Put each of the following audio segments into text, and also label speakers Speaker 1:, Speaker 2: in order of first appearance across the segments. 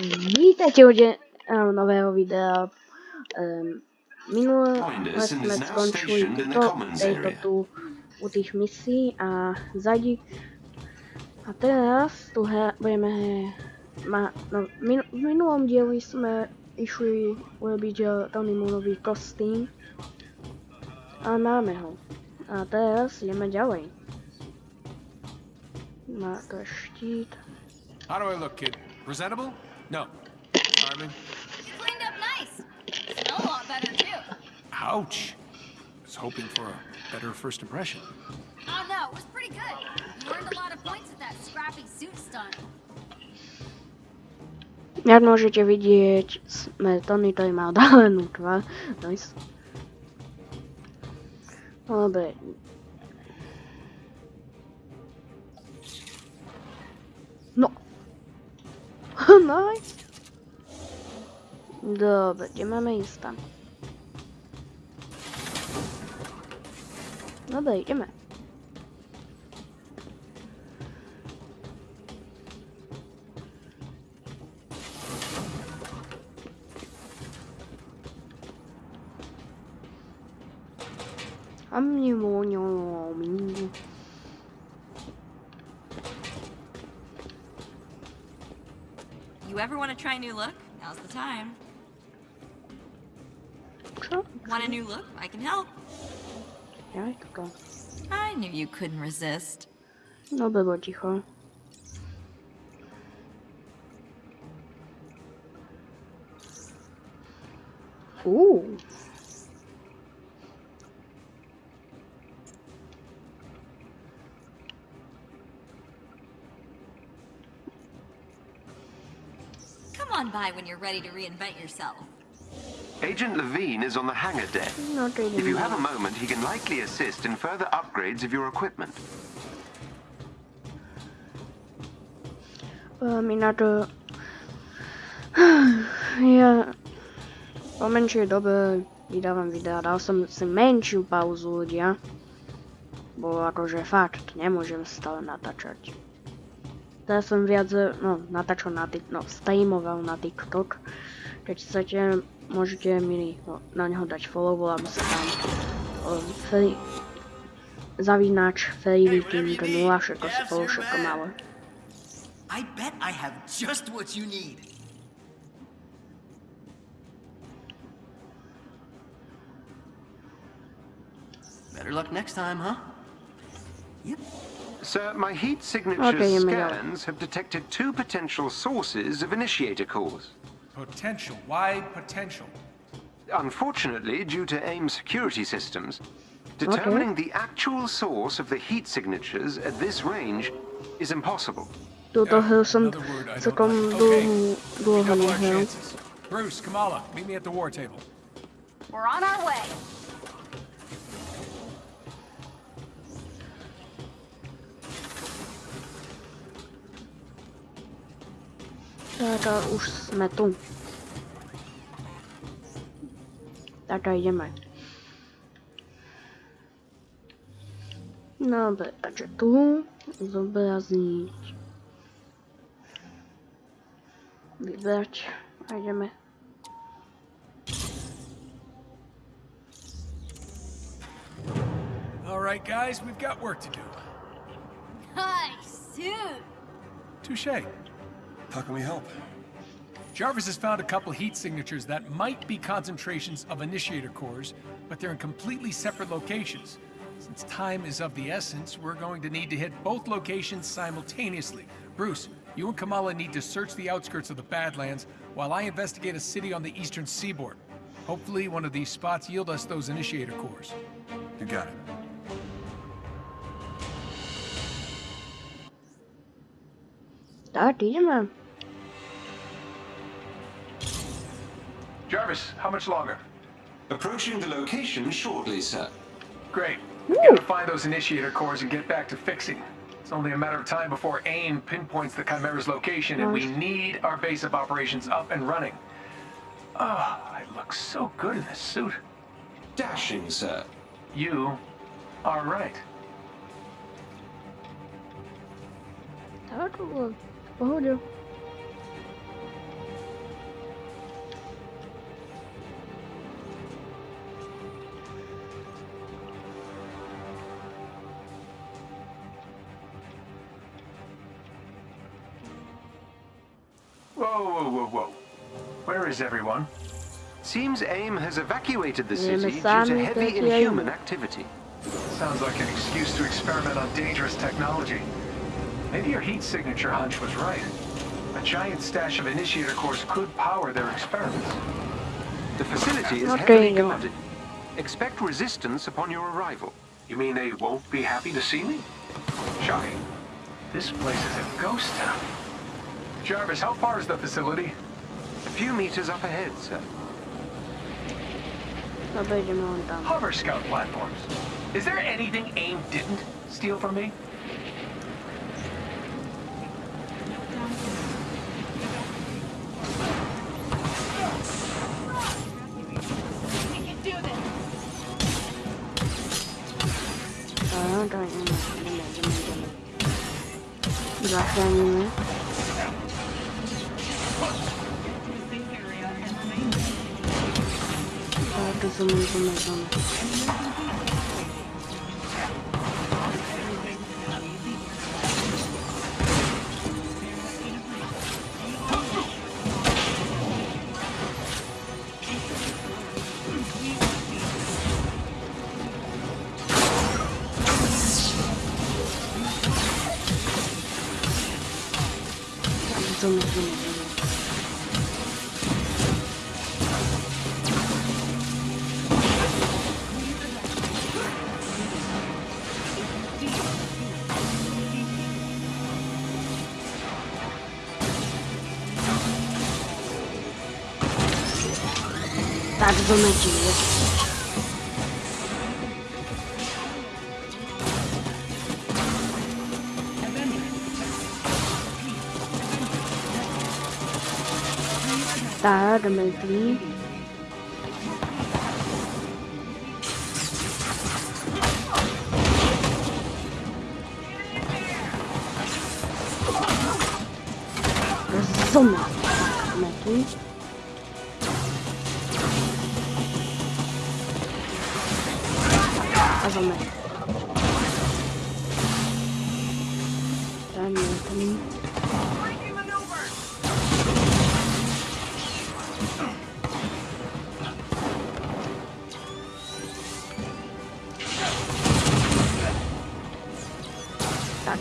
Speaker 1: Vítajte u de- eh, nového videa. Um, minule sme skončili tuto, tejto tu u tých misí a zadí. A teraz tu he, budeme ma, no, min, v minulom dieli sme išli urobiť uh, Tonymu nový kostým. A máme ho. A teraz ideme ďalej. Má to štít.
Speaker 2: How do I look, kid? Presentable? No. Charming?
Speaker 3: You cleaned up nice. Smell a lot better too.
Speaker 2: Ouch. Was hoping for a better first impression.
Speaker 3: Oh no, it was pretty good. You earned a lot of points with that scrappy suit stunt.
Speaker 1: Jak môžete vidieť, sme Tony, ktorý má odhalenú tvár. Nice. Dobre. No i... Dobra, gdzie mamy insta? No dobra,
Speaker 3: idziemy. A want to try a new look? Now's the time.
Speaker 1: 저?
Speaker 3: Want a new look? I can help.
Speaker 1: Ja, tylko.
Speaker 3: I knew you couldn't resist.
Speaker 1: No było cicho. Uuu.
Speaker 3: On by when you're ready to reinvent yourself.
Speaker 4: Agent Levine is on the hangar deck.
Speaker 1: Not really.
Speaker 4: If you have a moment, he can likely assist in further upgrades of your equipment.
Speaker 1: Um, mi na to... Ja... Po menšej dobe vydávam videa. Dal som si menšiu pauzu ľudia. Bo akože fakt, nemôžem stále natáčať. Teraz som viac, no, natáčal na tik, no, streamoval na TikTok. Keď chcete, môžete mi no, na neho dať follow, volám sa tam um, free, zavínač freeviking 0 všetko spolu, všetko malé.
Speaker 5: I bet I have just what you need. Better luck next time, huh? Yep.
Speaker 4: Sir, my heat signature
Speaker 1: Okay, you may go.
Speaker 4: scans have detected two potential sources of initiator cores.
Speaker 2: Potential. Why potential?
Speaker 4: Unfortunately, due to AIM security systems, determining the actual source of the heat signatures at this range is impossible.
Speaker 1: Túto hru som
Speaker 2: Another word I don't
Speaker 1: celkom
Speaker 2: like.
Speaker 1: dlho,
Speaker 2: Okay.
Speaker 1: dlho
Speaker 2: Double our
Speaker 1: nehral.
Speaker 2: chances. Bruce, Kamala, meet me at the war table.
Speaker 3: We're on our way.
Speaker 1: Táto už sme tu. Táto ideme. Dobre, takže tu zobrazniť. Vybrať a ideme.
Speaker 2: All right, guys, we've got work to do.
Speaker 3: Nice suit.
Speaker 2: Touche.
Speaker 6: How can we help?
Speaker 2: Jarvis has found a couple heat signatures that might be concentrations of initiator cores, but they're in completely separate locations. Since time is of the essence, we're going to need to hit both locations simultaneously. Bruce, you and Kamala need to search the outskirts of the Badlands while I investigate a city on the eastern seaboard. Hopefully, one of these spots yield us those initiator cores.
Speaker 6: You got it.
Speaker 1: Tak, ideme.
Speaker 2: Jarvis, how much longer?
Speaker 7: Approaching the location shortly, sir.
Speaker 2: Great. We gotta find those initiator cores and get back to fixing. It's only a matter of time before AIM pinpoints the Chimera's location, and we need our base of operations up and running. Oh, I look so good in this suit.
Speaker 7: Dashing, sir.
Speaker 2: You are right.
Speaker 1: Tak, to bolo
Speaker 2: Whoa, whoa, whoa, whoa. Where is everyone?
Speaker 4: Seems AIM has evacuated the city due to heavy inhuman activity.
Speaker 2: Sounds like an excuse to experiment on dangerous technology. Maybe your heat signature hunch was right. A giant stash of initiator cores could power their experiments.
Speaker 4: The facility is
Speaker 1: Not
Speaker 4: heavily
Speaker 1: doing it.
Speaker 4: guarded. Expect resistance upon your arrival.
Speaker 2: You mean they won't be happy to see me? Shocking. This place is a ghost town. Jarvis, how far is the facility?
Speaker 4: A few meters up ahead, sir.
Speaker 1: Dobra, idziemy on tam.
Speaker 2: Hover scout platforms. Is there anything AIM didn't steal from me?
Speaker 1: Dobra, dawaj, idziemy, idziemy, idziemy, idziemy. Zachęcimy. Tak, coitado do meu. Tá, meu filho.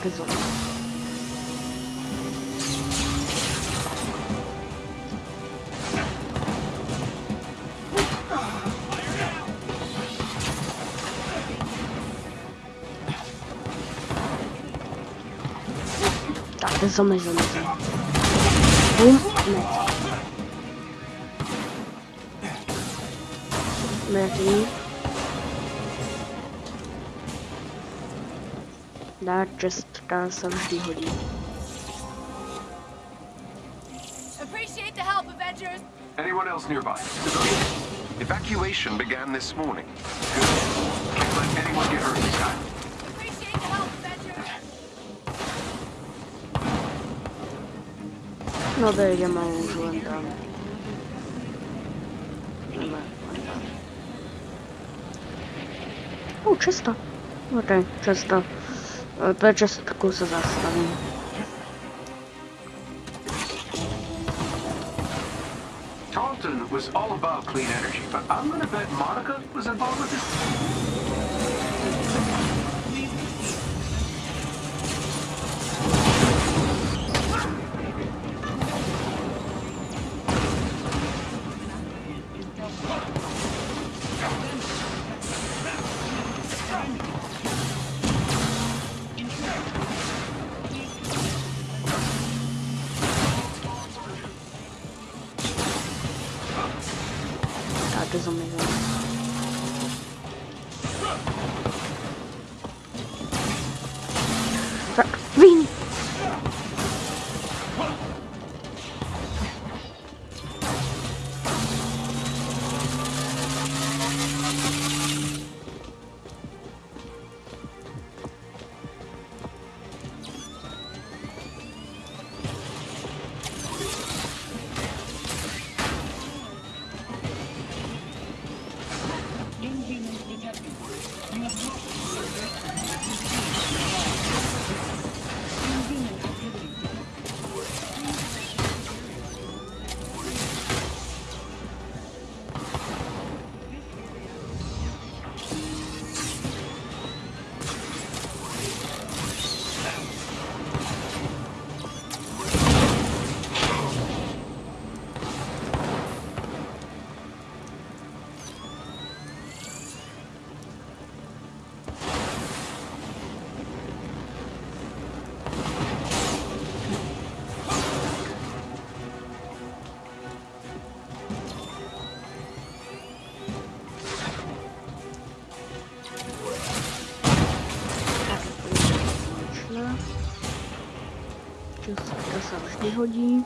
Speaker 1: Tak, zoom. Tak, zoom, zoom, zoom. Boom, met. Meti. That just does some hodí.
Speaker 3: Appreciate the help, Avengers.
Speaker 2: Anyone else nearby?
Speaker 4: Evacuation began this morning.
Speaker 2: Can't let anyone get hurt this time.
Speaker 3: Appreciate the help, Avengers.
Speaker 1: No to ja mam użyłem tam. Dobra, O, czysto. Okej, czysto. E, To czystku se zastawię.
Speaker 2: Tarleton was all about clean energy, but I'm gonna bet Monica was involved with this.
Speaker 1: Tak, to zamykam. Tak, hodí.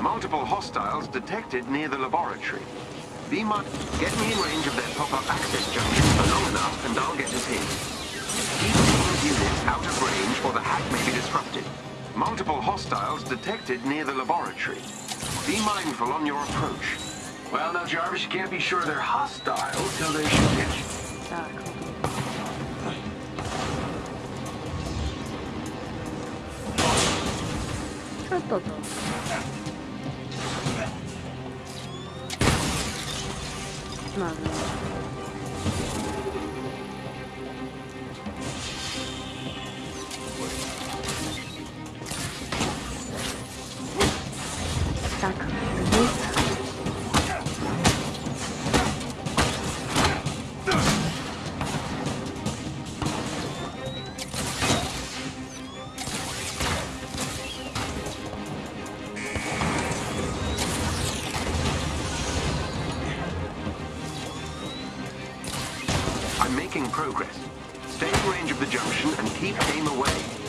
Speaker 4: Multiple hostiles detected near the laboratory. Be my... Get me in range of their pop-up access junction for long enough and I'll get us in. Keep these units out of range or the hack may be disrupted. Multiple hostiles detected near the laboratory. Be mindful on your approach.
Speaker 2: Well, now, Jarvis, you can't be sure they're hostile till they shoot at you.
Speaker 1: Co to to? No, no.
Speaker 4: Making progress. Stay in range of the junction and keep aim away.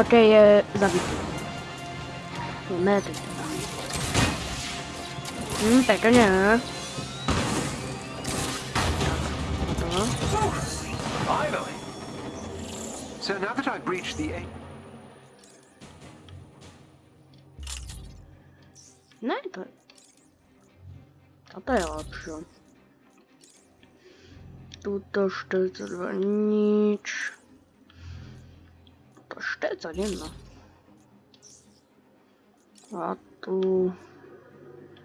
Speaker 1: Okej, okay, zabity. Mety. Hmm, tego nie. To.
Speaker 2: Finally.
Speaker 4: So now that I've breached the
Speaker 1: i to... To to jest lepsze. Tu to sztyce nic. To sztyce, nie no. A tu...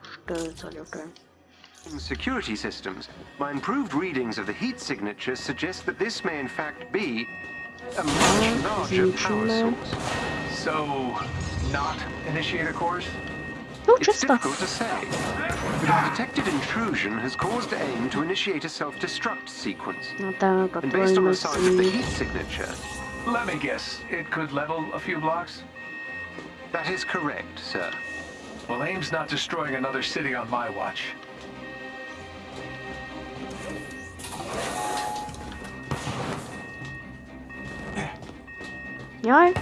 Speaker 1: Sztyce,
Speaker 4: security systems, my improved readings of the heat signatures suggest that this may in fact be a much larger power source.
Speaker 2: So, not initiator cores?
Speaker 1: Tu
Speaker 4: It's
Speaker 1: czysto.
Speaker 4: difficult to say, but our detected intrusion has caused AIM to initiate a self-destruct sequence. And based on the size of the heat signature,
Speaker 2: Let me guess. It could level a few blocks?
Speaker 4: that is correct, sir.
Speaker 2: Well, AIM's not destroying another city on my watch.
Speaker 1: Jaj.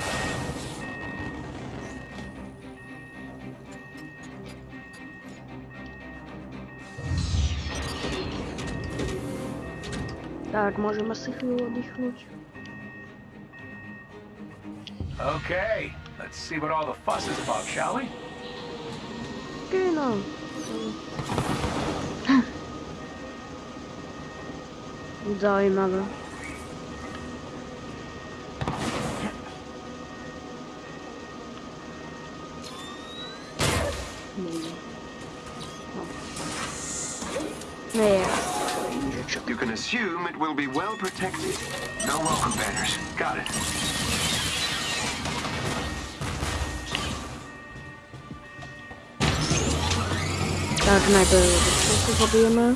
Speaker 1: Tak, możemy sobie chwilę oddychnąć.
Speaker 2: Okay, let's see what all the fuss is about, shall we?
Speaker 1: Genau. Nie. O. Nie,
Speaker 4: You can assume it will be well protected.
Speaker 2: No welcome banners. Got it.
Speaker 1: Tak najpierw wszystko zabijemy.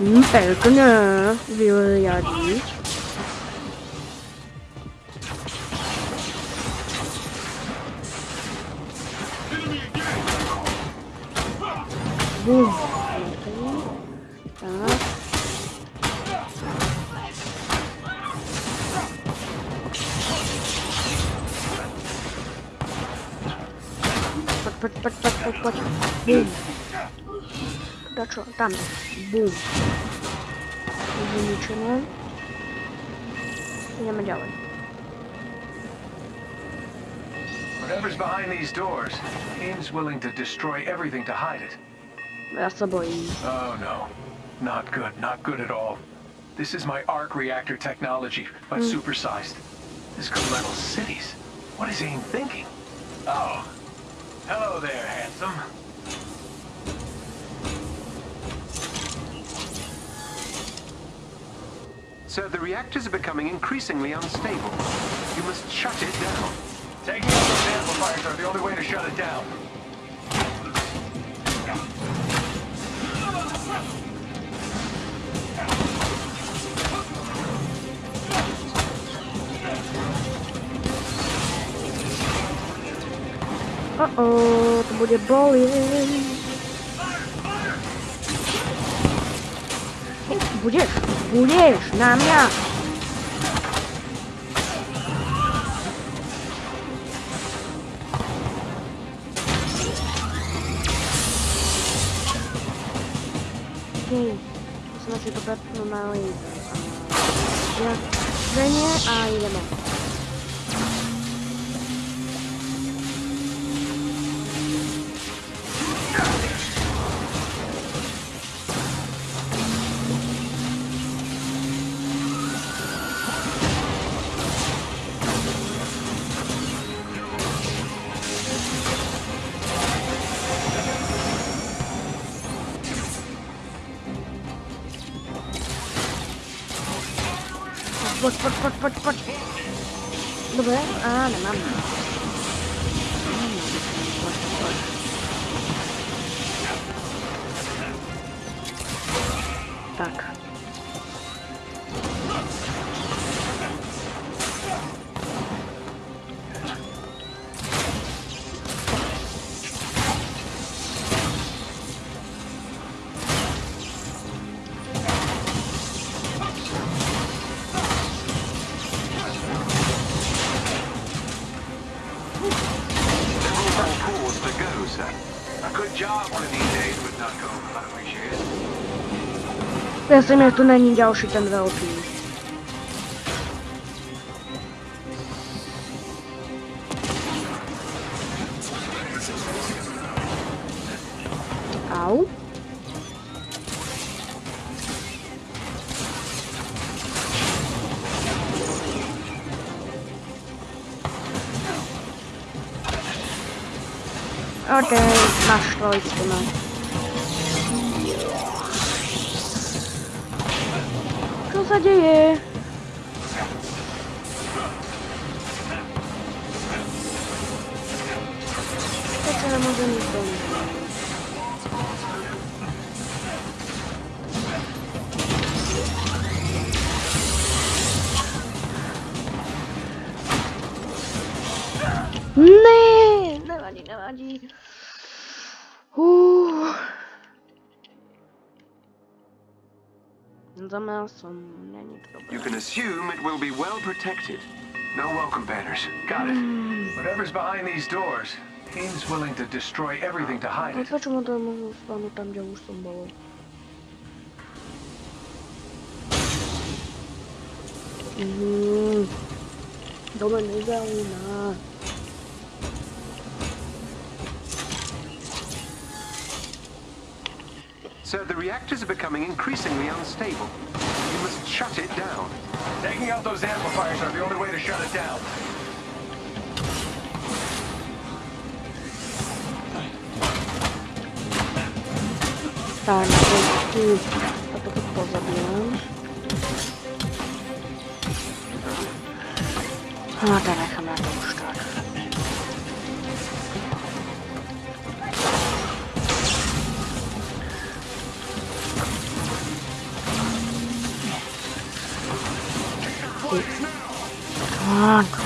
Speaker 1: Mm, Tylko nie, wyjadzić. Bum. Tak. Patrz. Bum. Dlaczego? Tam. Bum. Wyliczymy. Idziemy działać.
Speaker 2: Whatever's behind these doors, AIM's willing to destroy everything to hide it.
Speaker 1: That's a boy.
Speaker 2: Oh no. Not good, not good at all. This is my arc reactor technology, but supersized. This could level cities. What is AIM thinking? Oh. Hello there, handsome.
Speaker 4: Sir, the reactors are becoming increasingly unstable. You must shut it down.
Speaker 2: Taking out those amplifiers are the only way to shut it down.
Speaker 1: O, o, to będzie boleć. O, Budziesz, budziesz na mnie. Okej, to znaczy to pewno na Ja, że nie, a
Speaker 2: Put, put, put, put, put. Dove? Ah, non, mamma.
Speaker 1: Ja jsem jak to není další ten velký. Zamiast som, není to dobré.
Speaker 4: You can assume it will be well protected.
Speaker 2: No welcome banners. Got it. Whatever's behind these doors, AIM's willing to destroy everything to hide it.
Speaker 1: počemu to mohu stanu tam, kde už som bol?
Speaker 4: Sir, the reactors are becoming increasingly unstable. You must shut it down.
Speaker 2: Taking out those amplifiers are the only way to shut it down.
Speaker 1: Tak, tu a to pozabijam.
Speaker 4: No
Speaker 7: teraz. Ладно.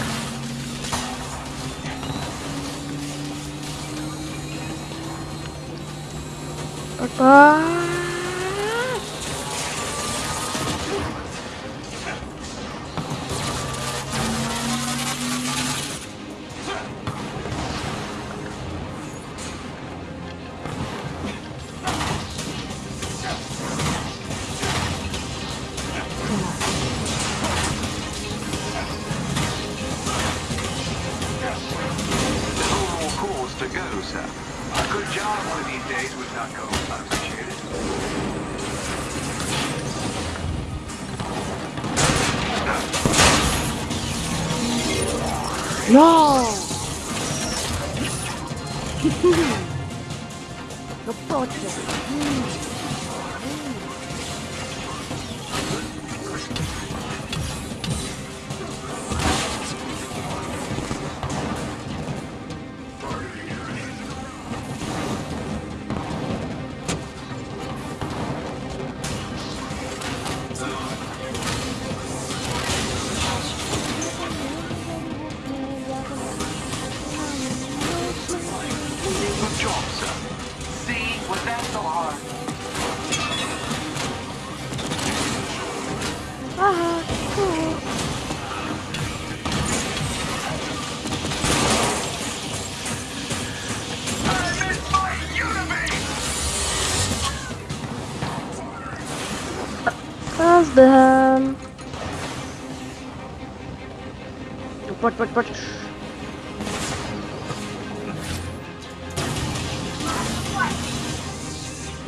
Speaker 7: pojď, pojď.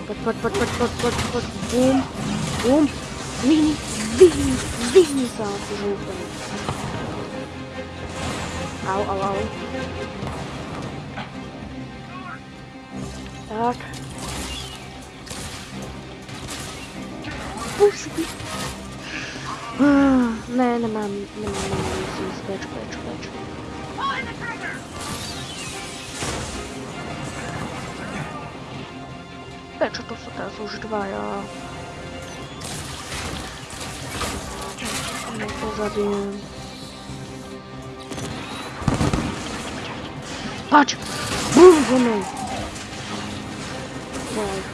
Speaker 7: Pojď, pojď,
Speaker 1: pojď, pojď, pojď,
Speaker 4: pojď, pojď. Bum, bum. Vyhni, vyhni, vyhni se
Speaker 1: na tu žlutou. Au, au, au. Tak. Pusy. Ah, ne, nemám, nemám, nemám. chodź, chodź, chodź. Lecz to co teraz używają. No to zabiję. Patrz! Bum,
Speaker 7: bum! Wow.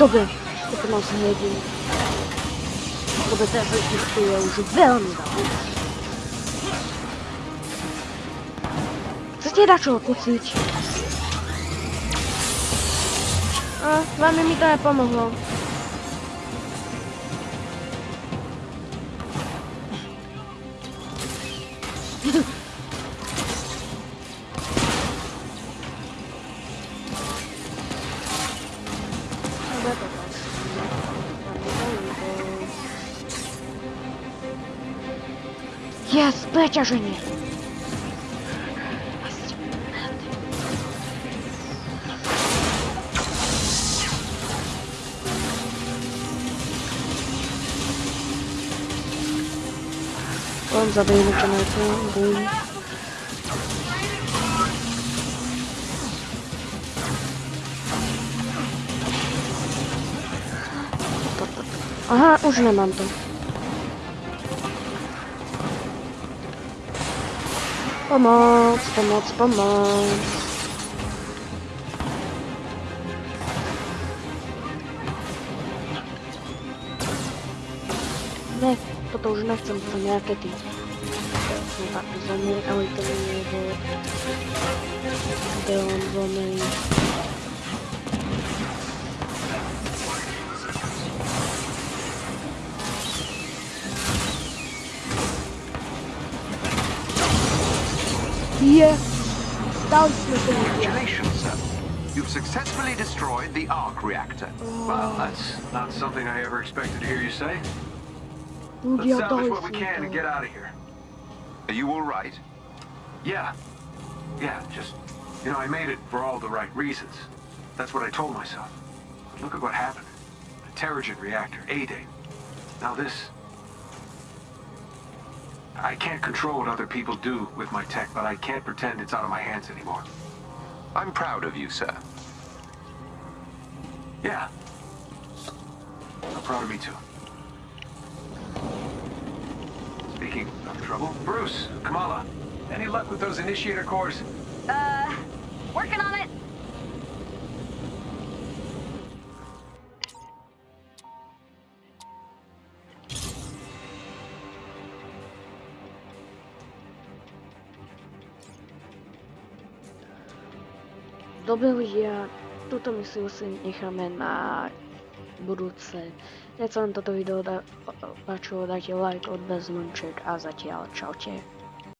Speaker 1: doby, kdy mám se hledím. Doby této tichu je už velmi dávno. Co tě dačo, kucič? A, vám mi to nepomohlo. Jest, przeciążenie. On zabijmy cię na to, bum. To, Pomoc, pomoc, pomoc. Ne, toto už nechcem, to nejaké ty. Sú takto zomri, ale to nie je kde on zomri. Je, dali sme to ľudia.
Speaker 4: Congratulations, sir. You've successfully destroyed the arc reactor.
Speaker 2: Well, that's not something I ever expected to hear you say. Let's salvage what we can and get out of here.
Speaker 4: Are you all right?
Speaker 2: Yeah. Yeah, just, you know, I made it for all the right reasons. That's what I told myself. But look at what happened. A Terrigen reactor, A-Day. Now this... I can't control what other people do with my tech, but I can't pretend it's out of my hands anymore.
Speaker 4: I'm proud of you, sir.
Speaker 2: Yeah. I'm proud of me too. Speaking of trouble, Bruce, Kamala, any luck with those initiator cores?
Speaker 3: Uh, working on it.
Speaker 1: Dobre ľudia, túto misiu si necháme na budúce. Keď sa vám toto video páčilo, dajte like, odbez, a zatiaľ čaute.